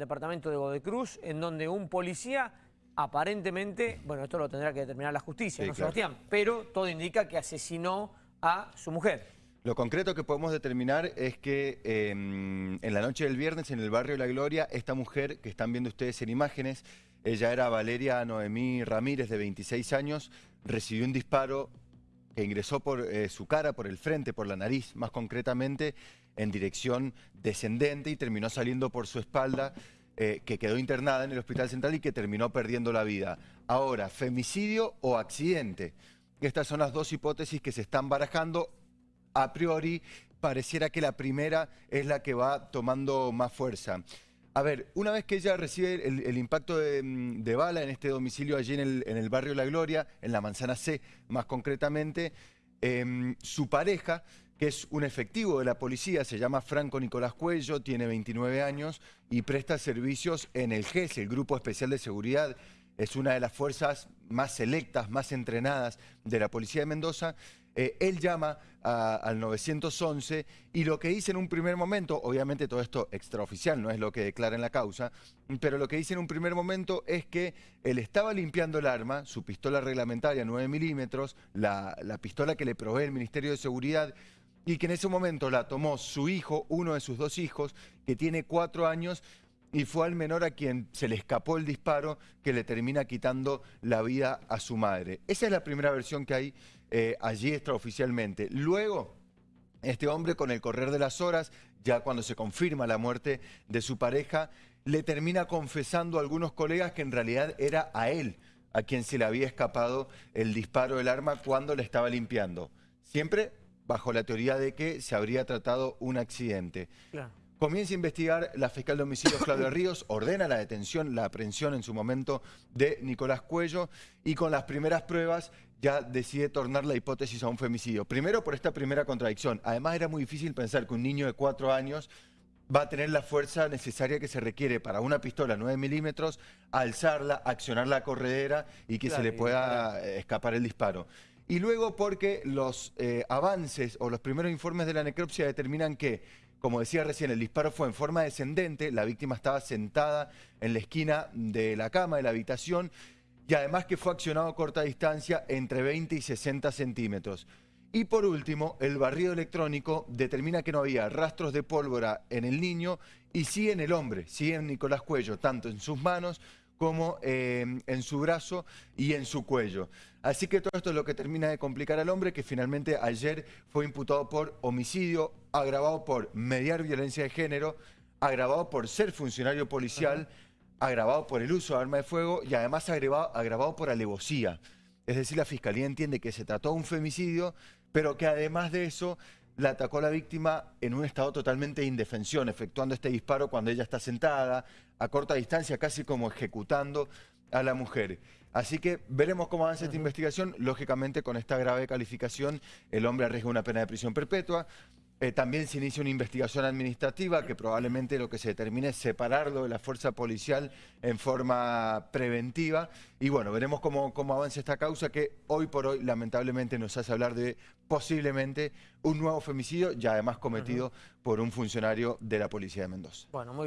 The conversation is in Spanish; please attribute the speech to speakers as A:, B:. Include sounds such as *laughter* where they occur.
A: departamento de Godecruz, en donde un policía aparentemente, bueno, esto lo tendrá que determinar la justicia, ¿no, Sebastián? Pero todo indica que asesinó a su mujer.
B: Lo concreto que podemos determinar es que em, en la noche del viernes, en el barrio La Gloria, esta mujer que están viendo ustedes en imágenes, ella era Valeria Noemí Ramírez, de 26 años, recibió un disparo que ingresó por eh, su cara, por el frente, por la nariz, más concretamente, en dirección descendente y terminó saliendo por su espalda, eh, que quedó internada en el Hospital Central y que terminó perdiendo la vida. Ahora, femicidio o accidente. Estas son las dos hipótesis que se están barajando a priori pareciera que la primera es la que va tomando más fuerza. A ver, una vez que ella recibe el, impacto mm, de, bala en este domicilio allí en el, barrio La Gloria, en la manzana C más concretamente, em, su pareja, que es un efectivo de la policía, se llama Franco Nicolás Cuello, tiene 29 años y presta servicios en el GES, el Grupo Especial de Seguridad. Es una de las fuerzas más selectas, más entrenadas de la Policía de Mendoza, eh, él llama al 911 y lo que dice en un primer momento, obviamente todo esto extraoficial, no es lo que declara en la causa, pero lo que dice en un primer momento es que él estaba limpiando el arma, su pistola reglamentaria 9 milímetros, la, la pistola que le provee el Ministerio de Seguridad, y que en ese momento la tomó su hijo, uno de sus dos hijos, que tiene cuatro años, y fue al menor a quien se le escapó el disparo que le termina quitando la vida a su madre. Esa es la primera versión que hay eh, allí extraoficialmente. Luego, este hombre con el correr de las horas, ya cuando se confirma la muerte de su pareja, le termina confesando a algunos colegas que en realidad era a él a quien se le había escapado el disparo del arma cuando le estaba limpiando. Siempre bajo la teoría de que se habría tratado un accidente. Comienza a investigar la fiscal de homicidios *coughs* Claudia Ríos, ordena la detención, la aprehensión en su momento de Nicolás Cuello y con las primeras pruebas ya decide tornar la hipótesis a un femicidio. Primero por esta primera contradicción. Además era muy difícil pensar que un niño de cuatro años va a tener la fuerza necesaria que se requiere para una pistola 9 milímetros, alzarla, accionar la corredera y que se le pueda escapar el disparo. Y luego porque los eh, avances o los primeros informes de la necropsia determinan que como decía recién, el disparo fue en forma descendente, la víctima estaba sentada en la esquina de la cama, de la habitación, y además que fue accionado a corta distancia entre 20 y 60 centímetros. Y por último, el barrido electrónico determina que no había rastros de pólvora en el niño y sí en el hombre, sí en Nicolás Cuello, tanto en sus manos como eh, en su brazo y en su cuello. Así que todo esto es lo que termina de complicar al hombre, que finalmente ayer fue imputado por homicidio, agravado por mediar violencia de género, agravado por ser funcionario policial, agravado por el uso de arma de fuego y además agravado, agravado por alevosía. Es decir, la Fiscalía entiende que se trató de un femicidio, pero que además de eso la atacó a la víctima en un estado totalmente de indefensión, efectuando este disparo cuando ella está sentada, a corta distancia, casi como ejecutando a la mujer. Así que veremos cómo avanza esta investigación. Lógicamente, con esta grave calificación, el hombre arriesga una pena de prisión perpetua. Eh, también se inicia una investigación administrativa que probablemente lo que se determine es separarlo de la fuerza policial en forma preventiva. Y bueno, veremos cómo, cómo avanza esta causa que hoy por hoy lamentablemente nos hace hablar de posiblemente un nuevo femicidio ya además cometido por un funcionario de la Policía de Mendoza. Bueno, muy